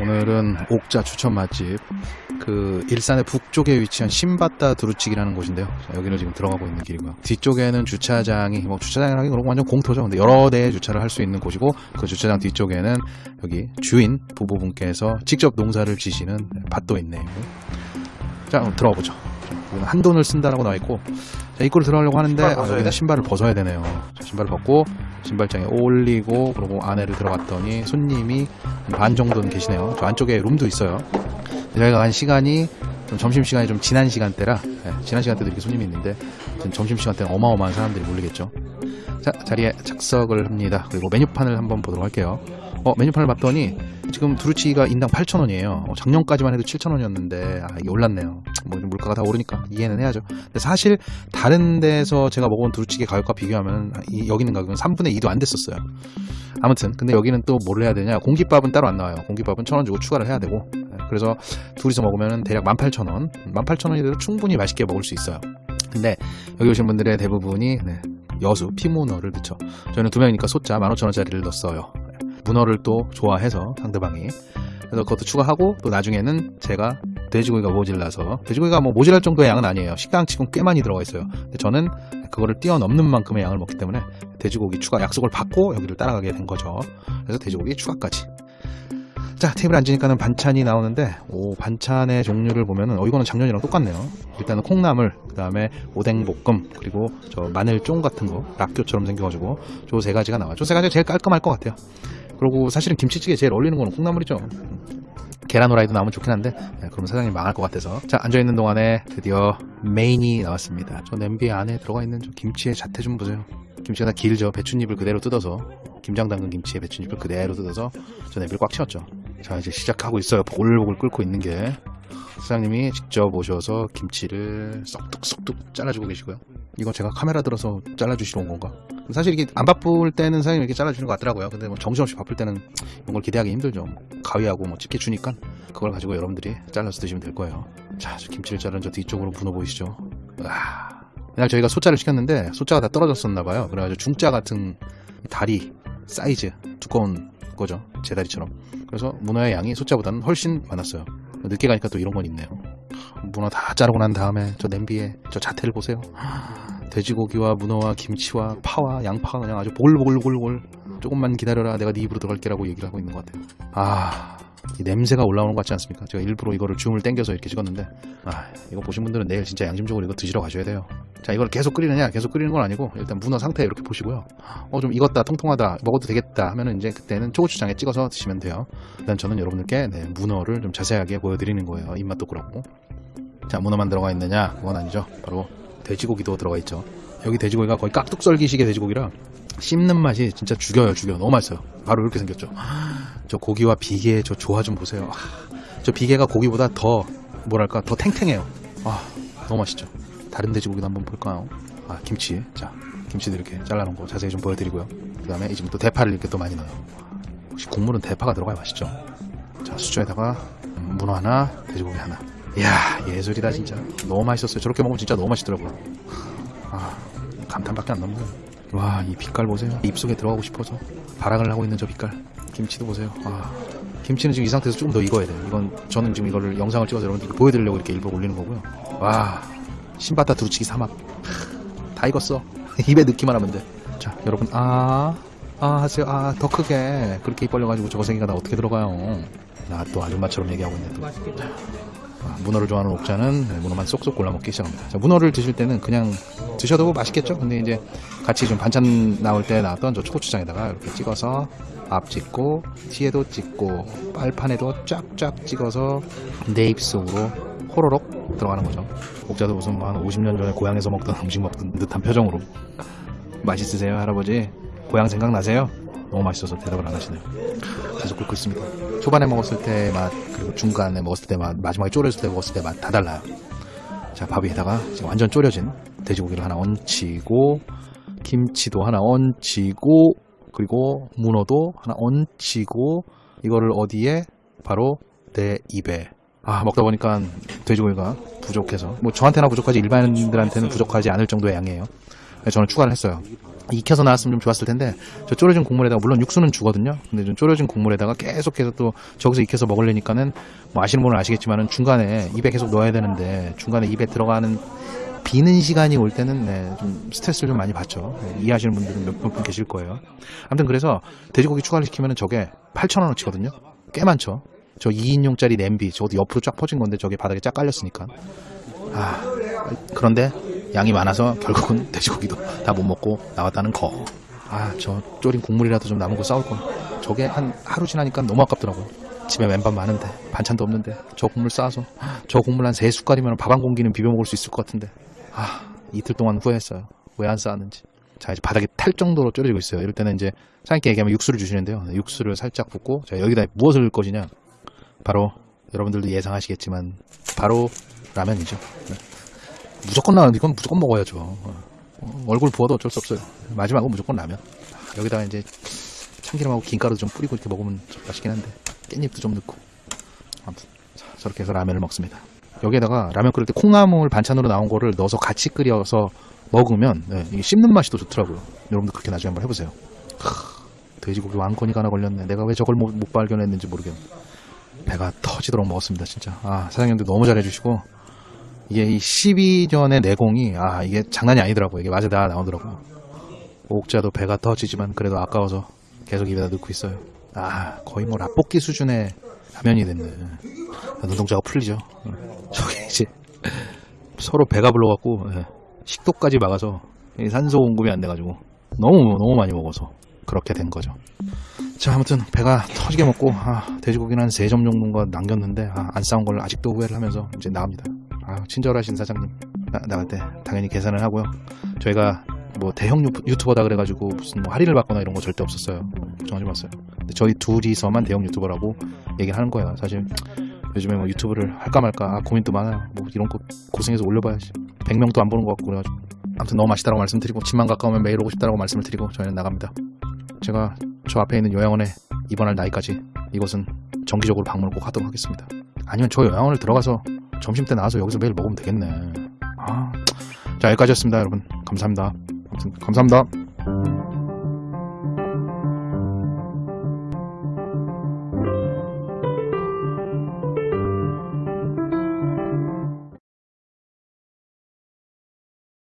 오늘은 옥자 추천 맛집 그 일산의 북쪽에 위치한 신바다 두루치기라는 곳인데요. 자, 여기를 지금 들어가고 있는 길이고요. 뒤쪽에는 주차장이 뭐 주차장이라기 그런 완전 공터죠. 근데 여러 대의 주차를 할 수 있는 곳이고 그 주차장 뒤쪽에는 여기 주인 부부분께서 직접 농사를 지시는 밭도 있네요. 자, 그럼 들어가 보죠. 여기는 한 돈을 쓴다라고 나와 있고 자, 입구를 들어가려고 하는데 신발 아, 여기는 돼? 신발을 벗어야 되네요. 자, 신발을 벗고 신발장에 올리고 그리고 안에를 들어갔더니 손님이 반 정도는 계시네요. 저 안쪽에 룸도 있어요. 저희가 간 시간이 좀 점심시간이 좀 지난 시간대라 예, 지난 시간대도 이렇게 손님이 있는데 지금 점심시간대는 어마어마한 사람들이 몰리겠죠. 자 자리에 착석을 합니다. 그리고 메뉴판을 한번 보도록 할게요. 어 메뉴판을 봤더니 지금 두루치기가 인당 8,000원이에요. 작년까지만 해도 7,000원이었는데 아 이게 올랐네요. 뭐 물가가 다 오르니까 이해는 해야죠. 근데 사실 다른 데서 제가 먹은 두루치기 가격과 비교하면 이- 여기 있는 가격은 3분의 2도 안 됐었어요. 아무튼 근데 여기는 또 뭘 해야 되냐 공깃밥은 따로 안 나와요 공깃밥은 천 원 주고 추가를 해야 되고 네, 그래서 둘이서 먹으면 대략 18,000원 18,000원이라도 충분히 맛있게 먹을 수 있어요 근데 여기 오신 분들의 대부분이 네, 여수 피문어를 넣죠 저희는 두 명이니까 소자 15,000원짜리를 넣었어요. 네, 문어를 또 좋아해서 상대방이. 그래서 그것도 추가하고 또 나중에는 제가 돼지고기가 모질라서 돼지고기가 뭐 모질할 정도의 양은 아니에요. 식당치곤 꽤 많이 들어가 있어요. 근데 저는 그거를 뛰어넘는 만큼의 양을 먹기 때문에 돼지고기 추가 약속을 받고 여기를 따라가게 된 거죠. 그래서 돼지고기 추가까지. 자 테이블에 앉으니까는 반찬이 나오는데 오 반찬의 종류를 보면은 어 이거는 작년이랑 똑같네요. 일단은 콩나물, 그 다음에 오뎅볶음, 그리고 저 마늘쫑 같은 거 락교처럼 생겨가지고 저 세 가지가 나와요. 저 세 가지가 제일 깔끔할 것 같아요. 그리고 사실은 김치찌개 제일 어울리는 거는 콩나물이죠. 계란 후라이도 나오면 좋긴 한데 네, 그러면 사장님 망할 것 같아서 자 앉아있는 동안에 드디어 메인이 나왔습니다 저 냄비 안에 들어가 있는 저 김치의 자태 좀 보세요 김치가 다 길죠 배춧잎을 그대로 뜯어서 김장 담근 김치에 배춧잎을 그대로 뜯어서 저 냄비를 꽉 채웠죠 자 이제 시작하고 있어요. 보글보글 끓고 있는 게. 사장님이 직접 오셔서 김치를 쏙뚝쏙뚝 잘라주고 계시고요. 이거 제가 카메라 들어서 잘라주시러 온 건가? 사실 이게 안 바쁠 때는 사장님이 이렇게 잘라주는 것 같더라고요. 근데 뭐 정신없이 바쁠 때는 이런 걸 기대하기 힘들죠. 뭐 가위하고 뭐 집게 주니까 그걸 가지고 여러분들이 잘라서 드시면 될 거예요. 자, 저 김치를 자른 저 뒤쪽으로 문어 보이시죠? 와 그날 저희가 소자를 시켰는데 소자가 다 떨어졌었나 봐요. 그래가지고 중자 같은 다리 사이즈 두꺼운 거죠. 제 다리처럼. 그래서 문어의 양이 소자보다는 훨씬 많았어요. 늦게 가니까 또 이런 건 있네요. 문어 다 자르고 난 다음에 저 냄비에 저 자태를 보세요. 돼지고기와 문어와 김치와 파와 양파가 그냥 아주 보글보글보글 조금만 기다려라 내가 네 입으로 들어갈게 라고 얘기를 하고 있는 것 같아요. 아이 냄새가 올라오는 것 같지 않습니까? 제가 일부러 이거를 줌을 당겨서 이렇게 찍었는데 아 이거 보신 분들은 내일 진짜 양심적으로 이거 드시러 가셔야 돼요 자 이걸 계속 끓이느냐 계속 끓이는 건 아니고 일단 문어 상태 이렇게 보시고요. 어 좀 익었다 통통하다 먹어도 되겠다 하면은 이제 그때는 초고추장에 찍어서 드시면 돼요. 일단 저는 여러분들께 네, 문어를 좀 자세하게 보여드리는 거예요. 입맛도 그렇고. 자 문어만 들어가 있느냐? 그건 아니죠. 바로 돼지고기도 들어가 있죠. 여기 돼지고기가 거의 깍둑썰기식의 돼지고기라 씹는 맛이 진짜 죽여요 죽여. 너무 맛있어요. 바로 이렇게 생겼죠. 저 고기와 비계의 저 조화 좀 보세요. 아, 저 비계가 고기보다 더 뭐랄까 더 탱탱해요. 아 너무 맛있죠 다른 돼지고기도 한번 볼까요? 아 김치. 자 김치도 이렇게 잘라놓은 거 자세히 좀 보여드리고요. 그 다음에 지금 또 대파를 이렇게 또 많이 넣어요. 혹시 국물은 대파가 들어가야 맛있죠? 자 수저에다가 음, 문어 하나 돼지고기 하나. 이야 예술이다 진짜. 너무 맛있었어요. 저렇게 먹으면 진짜 너무 맛있더라고요. 아 감탄밖에 안 남네요. 와이 빛깔 보세요. 입속에 들어가고 싶어서 발악을 하고 있는 저 빛깔. 김치도 보세요. 와 김치는 지금 이 상태에서 조금 더 익어야 돼요. 이건 저는 지금 이거를 영상을 찍어서 여러분들께 보여드리려고 이렇게 일부러 올리는 거고요. 와 신바다 두루치기 삼합. 다 익었어. 입에 넣기만 하면 돼자 여러분 아아 하세요. 아더 크게. 그렇게 입 벌려가지고 저거 생기가 나 어떻게 들어가요? 나 또 아줌마처럼 얘기하고 있네 또. 아, 문어를 좋아하는 옥자는 네, 문어만 쏙쏙 골라 먹기 시작합니다. 자, 문어를 드실 때는 그냥 드셔도 맛있겠죠? 근데 이제 같이 좀 반찬 나올 때 나왔던 저 초고추장에다가 이렇게 찍어서 앞 찍고 뒤에도 찍고 빨판에도 쫙쫙 찍어서 내 입속으로 호로록 들어가는 거죠. 옥자도 무슨 뭐한 50년 전에 고향에서 먹던 음식 먹던 듯한 표정으로 맛있으세요 할아버지? 고향 생각나세요? 너무 맛있어서 대답을 안 하시네요. 계속 끓고 있습니다. 초반에 먹었을 때 맛, 그리고 중간에 먹었을 때 맛, 마지막에 졸였을 때 먹었을 때 맛 다 달라요. 자, 밥 위에다가 완전 졸여진 돼지고기를 하나 얹히고, 김치도 하나 얹히고, 그리고 문어도 하나 얹히고, 이거를 어디에? 바로 내 입에. 아, 먹다 보니까 돼지고기가 부족해서. 뭐 저한테나 부족하지 일반인들한테는 부족하지 않을 정도의 양이에요. 그래서 저는 추가를 했어요. 익혀서 나왔으면 좀 좋았을 텐데 저 졸여진 국물에다가 물론 육수는 주거든요. 근데 좀 졸여진 국물에다가 계속해서 또 저기서 익혀서 먹으려니까는 뭐 아시는 분은 아시겠지만은 중간에 입에 계속 넣어야 되는데 중간에 입에 들어가는 비는 시간이 올 때는 네, 좀 스트레스를 좀 많이 받죠. 네, 이해하시는 분들은 몇분 계실 거예요. 아무튼 그래서 돼지고기 추가를 시키면은 저게 8,000원어치거든요. 꽤 많죠. 저 2인용짜리 냄비 저것도 옆으로 쫙 퍼진 건데 저게 바닥에 쫙 깔렸으니까. 아 그런데 양이 많아서 결국은 돼지고기도 다 못 먹고 나왔다는 거. 아, 저 졸인 국물이라도 좀 남은 거 싸울 걸. 저게 한 하루 지나니까 너무 아깝더라고요. 집에 맨밥 많은데 반찬도 없는데 저 국물 싸서 저 국물 한 세 숟갈이면 밥 한 공기는 비벼 먹을 수 있을 것 같은데. 아, 이틀 동안 후회했어요. 왜안 쌓았는지. 자, 이제 바닥에 탈 정도로 졸여지고 있어요. 이럴 때는 이제 사장님께 얘기하면 육수를 주시는데요. 네, 육수를 살짝 붓고 자, 여기다 무엇을 넣을 것이냐? 바로 여러분들도 예상하시겠지만 바로 라면이죠. 네. 무조건 라면 이건 무조건 먹어야죠. 어, 얼굴 부어도 어쩔 수 없어요. 마지막은 무조건 라면. 아, 여기다가 이제 참기름하고 김가루 좀 뿌리고 이렇게 먹으면 좀 맛있긴 한데 깻잎도 좀 넣고 아무튼 자, 저렇게 해서 라면을 먹습니다. 여기에다가 라면 끓일 때 콩나물 반찬으로 나온 거를 넣어서 같이 끓여서 먹으면 네, 씹는 맛이 더 좋더라고요. 여러분도 그렇게 나중에 한번 해보세요. 크, 돼지고기 왕건이가 하나 걸렸네. 내가 왜 저걸 못, 못 발견했는지 모르겠네. 배가 터지도록 먹었습니다, 진짜. 아, 사장님들 너무 잘해주시고, 이게 이 12전의 내공이, 아, 이게 장난이 아니더라고요. 이게 맛에 다 나오더라고요. 옥자도 배가 터지지만 그래도 아까워서 계속 입에다 넣고 있어요. 아, 거의 뭐 라볶이 수준의 라면이 됐네. 아, 눈동자가 풀리죠. 어. 저기 이제 서로 배가 불러갖고 예, 식도까지 막아서 이 산소 공급이 안 돼가지고 너무 너무 많이 먹어서 그렇게 된 거죠. 자 아무튼 배가 터지게 먹고 아, 돼지고기는 한세점 정도가 남겼는데 아, 안 싸운 걸 아직도 후회를 하면서 이제 나갑니다. 아, 친절하신 사장님 나, 나갈 때 당연히 계산을 하고요. 저희가 뭐 대형 유- 유튜버다 그래가지고 무슨 뭐 할인을 받거나 이런 거 절대 없었어요. 걱정하지 마세요. 저희 둘이서만 대형 유튜버라고 얘기를 하는 거예요. 사실 요즘에 뭐 유튜브를 할까 말까 아, 고민도 많아요. 뭐 이런 거 고생해서 올려봐야지. 100명도 안 보는 것 같고 그래가지고 아무튼 너무 맛있다고 말씀드리고 집만 가까우면 매일 오고 싶다고 말씀을 드리고 저희는 나갑니다. 제가 저 앞에 있는 요양원에 입원할 나이까지 이곳은 정기적으로 방문을 꼭 하도록 하겠습니다. 아니면 저 요양원을 들어가서 점심 때 나와서 여기서 매일 먹으면 되겠네. 아, 자 여기까지였습니다, 여러분. 감사합니다. 아무튼 감사합니다.